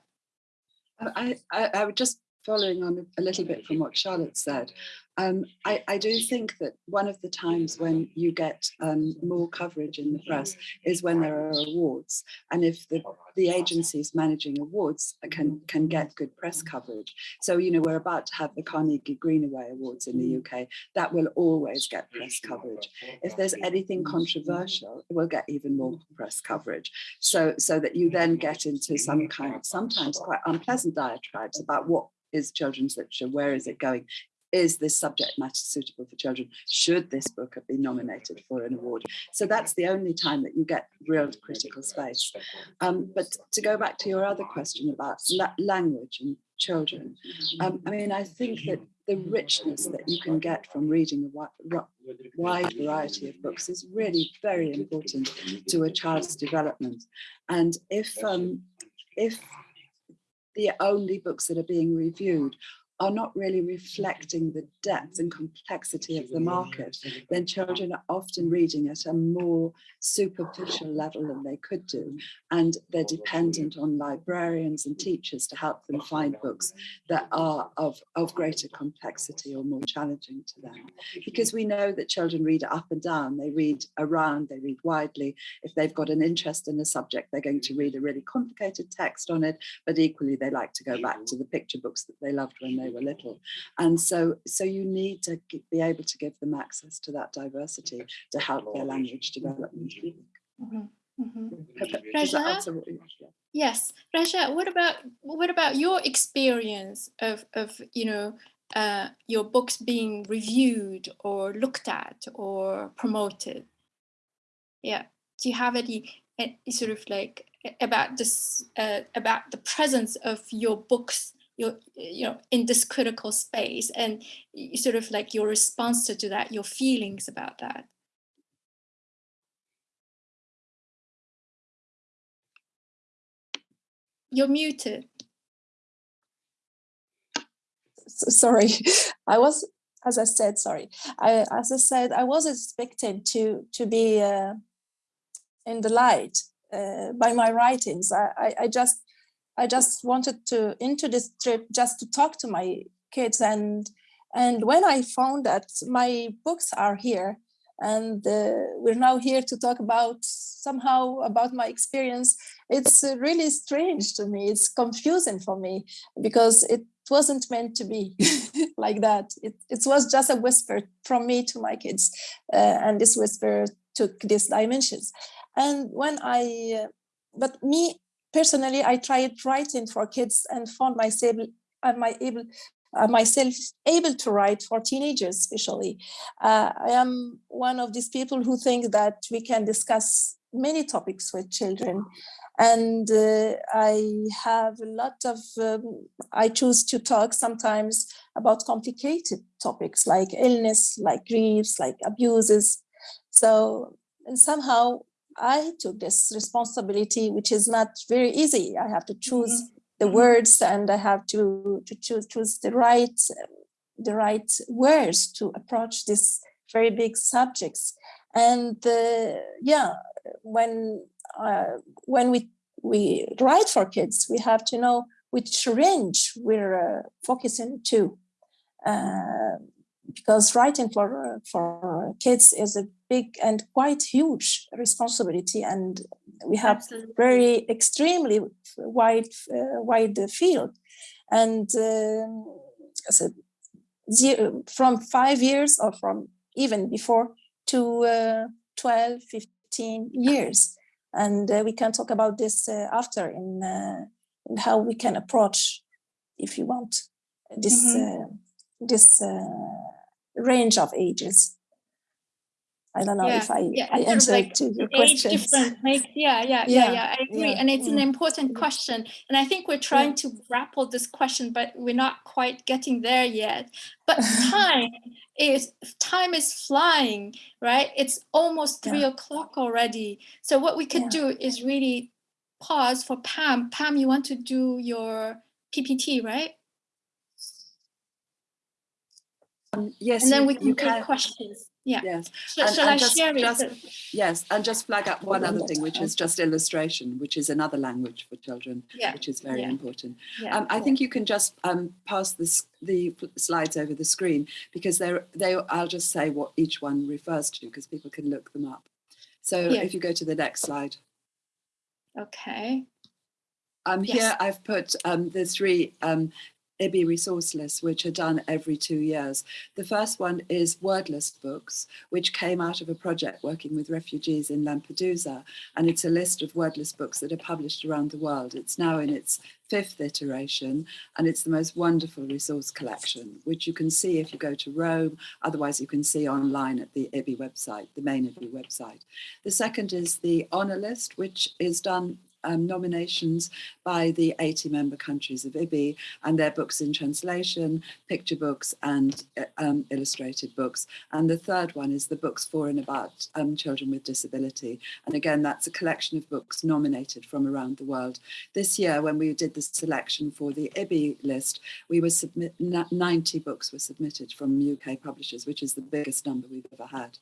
I, I, I would just following on a little bit from what Charlotte said, um, I, I, do think that one of the times when you get um, more coverage in the press is when there are awards. And if the, the agencies managing awards can, can get good press coverage. So, you know, we're about to have the Carnegie Greenaway Awards in the UK. That will always get press coverage. If there's anything controversial, it will get even more press coverage. So, so that you then get into some kind of sometimes quite unpleasant diatribes about what is children's literature, where is it going? is this subject matter suitable for children? Should this book have been nominated for an award? So that's the only time that you get real critical space. Um, but to go back to your other question about la language and children, um, I mean, I think that the richness that you can get from reading a wide variety of books is really very important to a child's development. And if um, if the only books that are being reviewed are not really reflecting the depth and complexity of the market, then children are often reading at a more superficial level than they could do. And they're dependent on librarians and teachers to help them find books that are of, of greater complexity or more challenging to them. Because we know that children read up and down, they read around, they read widely. If they've got an interest in a subject, they're going to read a really complicated text on it, but equally they like to go back to the picture books that they loved when they they were little. And so, so you need to be able to give them access to that diversity to help their language development. Mm -hmm. Mm -hmm. Raja, yes, Raja. What about what about your experience of of you know uh, your books being reviewed or looked at or promoted? Yeah. Do you have any, any sort of like about this uh, about the presence of your books you you know in this critical space and sort of like your response to that your feelings about that. You're muted. Sorry. I was as i said sorry. I as i said i was expecting to to be uh, in the light uh, by my writings. I, I, I just I just wanted to into this trip just to talk to my kids and and when I found that my books are here and uh, we're now here to talk about somehow about my experience it's uh, really strange to me. It's confusing for me because it wasn't meant to be like that. It, it was just a whisper from me to my kids uh, and this whisper took these dimensions. And when i uh, but me personally, I tried writing for kids and found myself, my able, uh, myself able to write for teenagers, especially. Uh, I am one of these people who think that we can discuss many topics with children. And uh, I have a lot of, um, I choose to talk sometimes about complicated topics like illness, like griefs, like abuses. So and somehow I took this responsibility, which is not very easy. I have to choose mm -hmm. the mm-hmm. words and I have to, to choose, choose the right the right words to approach these very big subjects. And uh, yeah, when uh, when we we write for kids, we have to know which range we're uh, focusing to. Uh, because writing for for kids is a big and quite huge responsibility and we have Absolutely. very extremely wide uh, wide field and uh, so zero, from five years or from even before to uh, 12 15 years and uh, we can talk about this uh, after in, uh, in how we can approach if you want this mm -hmm. this range of ages. I don't know Yeah, if I, yeah, I it's sort of answered like to your age questions. difference make yeah yeah yeah Yeah, yeah i agree yeah, and it's an important question and i think we're trying to grapple this question but we're not quite getting there yet. But time is time is flying right? It's almost three o'clock already. So what we could do is really pause for pam. Pam you want to do your ppt right? Um, yes, and then we can take can. questions yeah Yes, and- shall and i just- share it just- yes, and just flag up one other thing, which is just illustration, which is another language for children, yeah which is very yeah. important. yeah Um, I think you can just um, pass this, the slides over the screen because they're, they, I'll just say what each one refers to because people can look them up. So if you go to the next slide. okay Um, Yes. Here I've put um, the three um, IBBY resource lists, which are done every two years. The first one is wordless books, which came out of a project working with refugees in Lampedusa. And it's a list of wordless books that are published around the world. It's now in its fifth iteration, and it's the most wonderful resource collection, which you can see if you go to Rome. Otherwise, you can see online at the IBBY website, the main IBBY website. The second is the honour list, which is done um, nominations by the 80 member countries of IBBY and their books in translation, picture books and uh, um, illustrated books. And the third one is the books for and about um, children with disability. And again, that's a collection of books nominated from around the world. This year, when we did the selection for the IBBY list, we were submit 90 books were submitted from UK publishers, which is the biggest number we've ever had.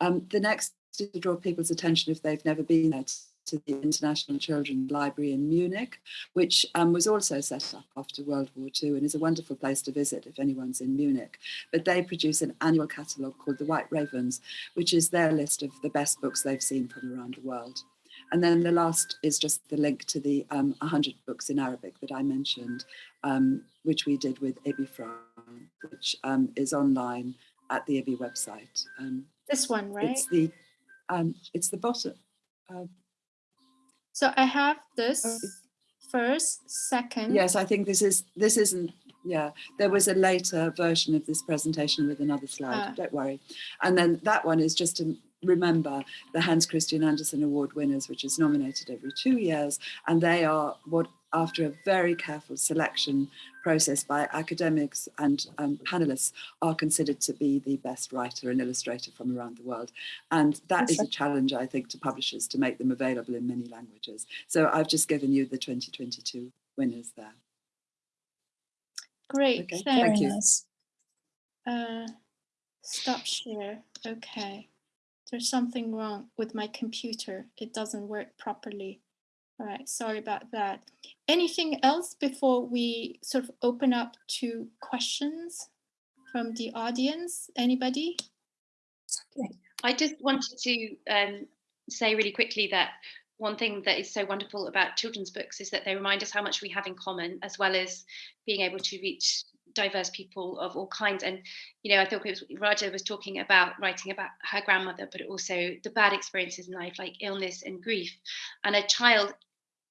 Um, the next to draw people's attention if they've never been there to the International Children's Library in Munich, which um, was also set up after World War II and is a wonderful place to visit if anyone's in Munich. But they produce an annual catalogue called the White Ravens, which is their list of the best books they've seen from around the world. And then the last is just the link to the um, 100 books in Arabic that I mentioned, um, which we did with IBBY France, which um, is online at the IBBY website. Um, this one right It's the um, it's the bottom. Uh, So I have this Oh, first, second. Yes, I think this is this isn't. Yeah, there was a later version of this presentation with another slide. Ah. Don't worry. And then that one is just to remember the Hans Christian Andersen Award winners, which is nominated every two years, and they are what after a very careful selection process by academics and um, panelists are considered to be the best writer and illustrator from around the world. And that is a challenge, I think, to publishers to make them available in many languages. So I've just given you the 2022 winners there. Great, Okay, thanks. Very you. nice. Uh, stop share. Okay. There's something wrong with my computer. It doesn't work properly. All right, sorry about that. Anything else before we sort of open up to questions from the audience? Anybody? Okay. I just wanted to um, say really quickly that one thing that is so wonderful about children's books is that they remind us how much we have in common, as well as being able to reach diverse people of all kinds. And you know, I thought was Raja was talking about writing about her grandmother, but also the bad experiences in life, like illness and grief. And a child,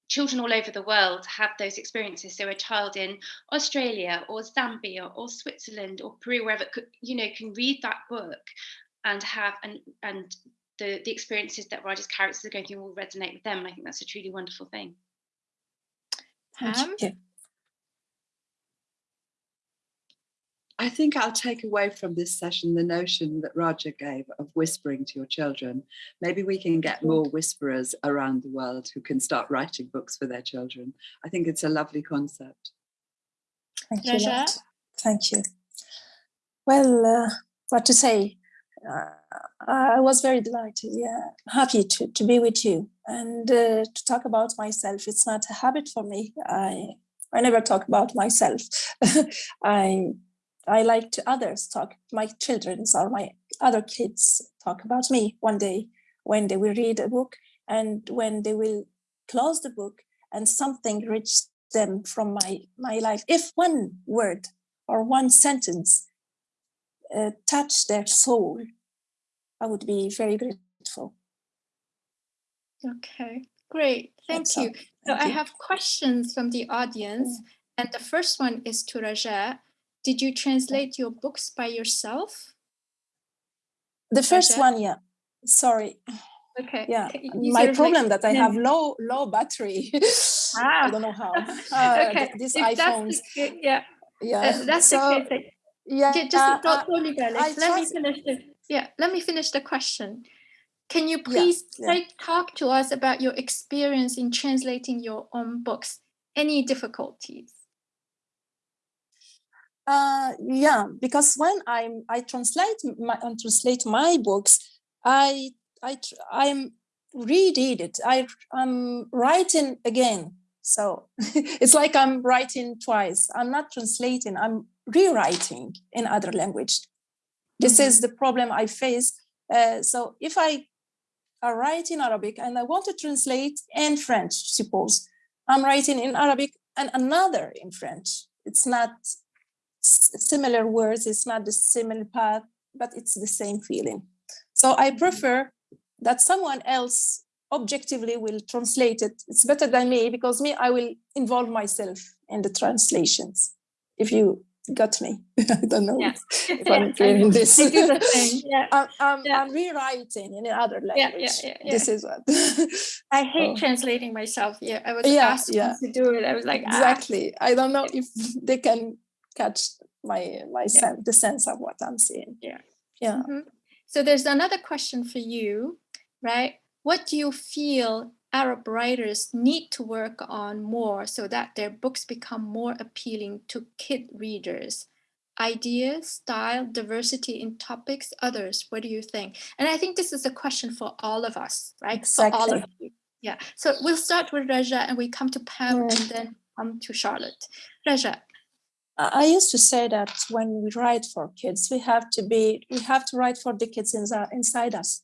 children all over the world have those experiences. So a child in Australia or Zambia or Switzerland or Peru, wherever, you know, can read that book and have and and the the experiences that Raja's characters are going through will resonate with them. And I think that's a truly wonderful thing. Thank Pam? you. I think I'll take away from this session the notion that Raja gave of whispering to your children. Maybe we can get more whisperers around the world who can start writing books for their children. I think it's a lovely concept. Thank you. Raja? Lot. Thank you. Well, uh, what to say? Uh, I was very delighted, yeah, happy to, to be with you and uh, to talk about myself. It's not a habit for me. I I never talk about myself. I I like to others talk, my children's or my other kids talk about me one day when they will read a book and when they will close the book and something reaches them from my my life. If one word or one sentence uh, touch their soul, I would be very grateful. Okay, great. Thank That's you. So Thank I you. have questions from the audience, and the first one is to Raja. Did you translate your books by yourself? The first Raja? one, yeah, sorry. Okay. Yeah, you my of like- problem that I have low low battery. I Ah. don't know how. Uh, okay. th- These if that's iPhones. the yeah, Yeah. uh, that's so, the case. Yeah. just uh, don't, don't leave, Alex. Let me finish the yeah. Let me finish the question. Can you please yeah. like talk to us about your experience in translating your own books? Any difficulties? Uh, yeah, because when I'm I translate my translate my books, I I I'm reread it. I I'm writing again. So it's like I'm writing twice. I'm not translating. I'm rewriting in other language. This is the problem I face. Uh, so if I write in Arabic and I want to translate in French, suppose I'm writing in Arabic and another in French. It's not similar words, it's not the similar path, but it's the same feeling. So I prefer that someone else objectively will translate it. It's better than me because me, I will involve myself in the translations. If you got me, I don't know Yeah. if Yeah, I'm I- this. I do the same. Yeah. I'm, I'm, Yeah. I'm rewriting in another language. yeah, yeah, This is what. I hate Oh. translating myself. Yeah, I was asked to do it. I was like, ah. exactly. I don't know if they can catch my my Yeah. sense, the sense of what I'm seeing. Yeah. Yeah. Mhm. So there's another question for you, right? What do you feel Arab writers need to work on more so that their books become more appealing to kid readers? Ideas, style, diversity in topics, others. What do you think? And I think this is a question for all of us, right? For all of you. Yeah. So we'll start with Raja and we come to Pam Mm. and then come to Charlotte. Raja. I used to say that when we write for kids, we have to be, we have to write for the kids inside, inside us.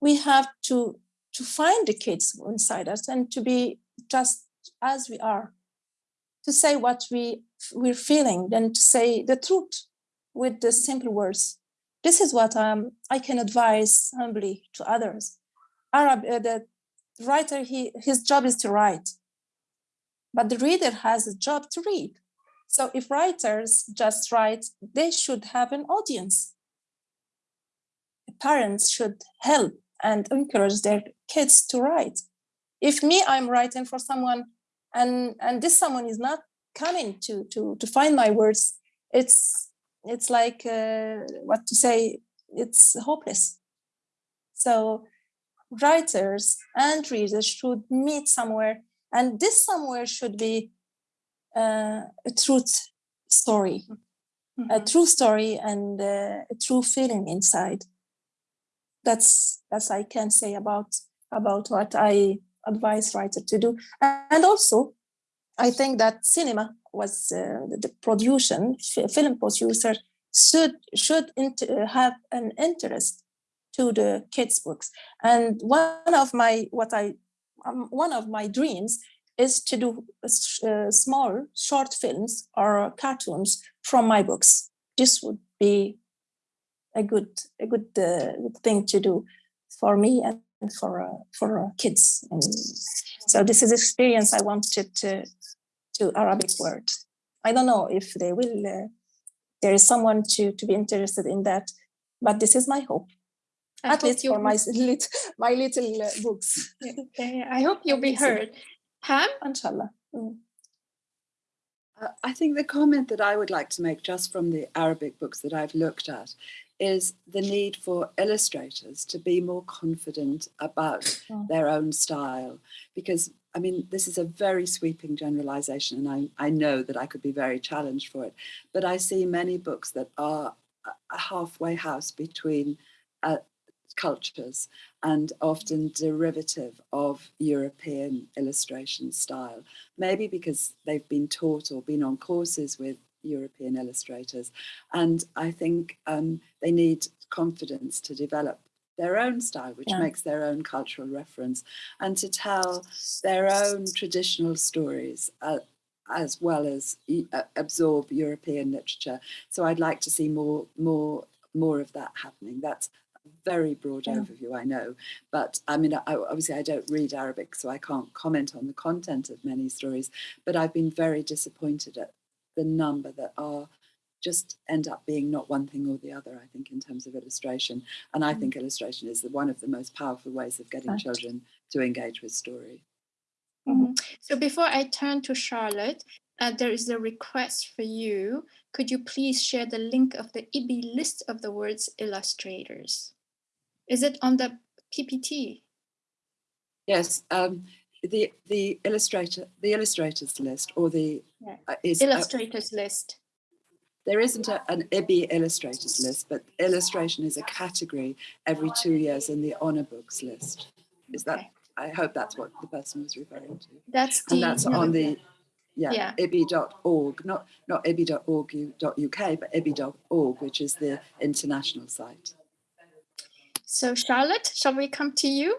We have to to find the kids inside us and to be just as we are, to say what we we're feeling, then to say the truth with the simple words. This is what um, I can advise humbly to others. Arab, uh, the writer, he his job is to write, but the reader has a job to read. So if writers just write, they should have an audience. Parents should help and encourage their kids to write. If me, I'm writing for someone and, and this someone is not coming to, to, to find my words, it's, it's like, uh, what to say, it's hopeless. So writers and readers should meet somewhere and this somewhere should be uh, a truth story, a Mhm. true story and uh, a true feeling inside. That's that's I can say about about what I advise writer to do. And also, I think that cinema was uh, the, the production f- film producer should should int- uh, have an interest to the kids books. And one of my what I um, one of my dreams is to do uh, small short films or cartoons from my books. This would be a good a good, uh, good thing to do for me and for uh, for uh, kids. And so this is experience I wanted to to Arabic word. I don't know if they will. Uh, there is someone to to be interested in that, but this is my hope. I At least for my lit, my little uh, books. Okay, I hope you'll be heard. Pam? Inshallah. Mm. Uh, I think the comment that I would like to make just from the Arabic books that I've looked at is the need for illustrators to be more confident about Mm. their own style. Because, I mean, this is a very sweeping generalization, and I, I know that I could be very challenged for it. But I see many books that are a- a halfway house between uh, cultures and often derivative of European illustration style maybe because they've been taught or been on courses with European illustrators. And I think um, they need confidence to develop their own style, which Yeah. makes their own cultural reference, and to tell their own traditional stories. Uh, as well as uh, absorb European literature, so I'd like to see more, more, more of that happening. That's very broad Yeah. overview, I know, but I mean, I, obviously, I don't read Arabic, so I can't comment on the content of many stories. But I've been very disappointed at the number that are just end up being not one thing or the other, I think, in terms of illustration. And I Mm. think illustration is the, one of the most powerful ways of getting Right. children to engage with story. Mhm. So before I turn to Charlotte, uh, there is a request for you. Could you please share the link of the IBBY list of the words illustrators? Is it on the PPT? Yes, um, the the illustrator the illustrators list or the Yeah. uh, is uh, Illustrators list. there isn't a, an IBBY illustrators list, but illustration is a category every two years in the honor books list. Is that? I hope that's what the person was referring to, That's the and that's no, on the yeah, Yeah. ibby.org, not not ibby.org.uk, but ibby.org, which is the international site. So Charlotte, shall we come to you?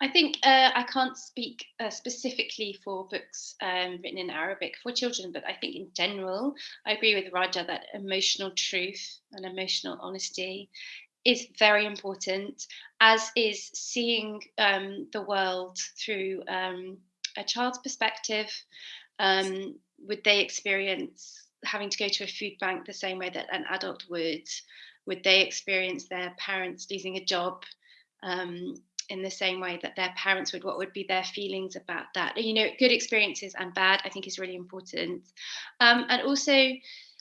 I think uh, I can't speak uh, specifically for books um, written in Arabic for children, but I think in general, I agree with Raja that emotional truth and emotional honesty is very important, as is seeing um, the world through um, a child's perspective. Um, would they experience having to go to a food bank the same way that an adult would? Would they experience their parents losing a job? Um, in the same way that their parents would what would be their feelings about that you know good experiences and bad i think is really important um, and also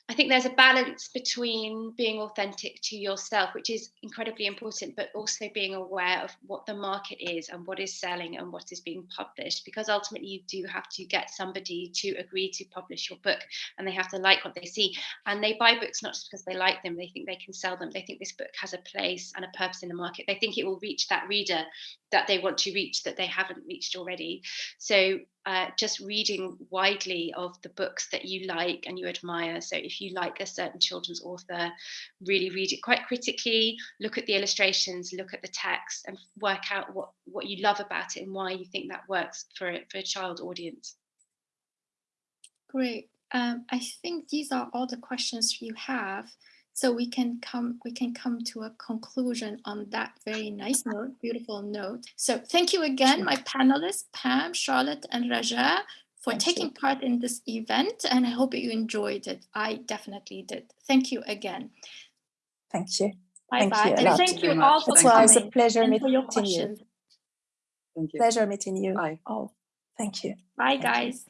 i think there's a balance between being authentic to yourself which is incredibly important but also being aware of what the market is and what is selling and what is being published because ultimately you do have to get somebody to agree to publish your book and they have to like what they see. And they buy books not just because they like them they think they can sell them. They think this book has a place and a purpose in the market. They think it will reach that reader that they want to reach that they haven't reached already. So uh, just reading widely of the books that you like and you admire so if you like a certain children's author really read it quite critically look at the illustrations look at the text and work out what what you love about it and why you think that works for a, for a child audience Great. Um, I think these are all the questions you have. So we can come we can come to a conclusion on that very nice note, beautiful note. So thank you again, my panelists, Pam, Charlotte, and Raja, for Thank taking you. part in this event. And I hope you enjoyed it. I definitely did. Thank you again. Thank you. Bye Thank bye. you And lot. thank Thank you you very all much. for It Thank you. was a pleasure and for your meeting you. Thank you. Pleasure meeting you Bye. all. Thank you. Bye, Thank you. guys.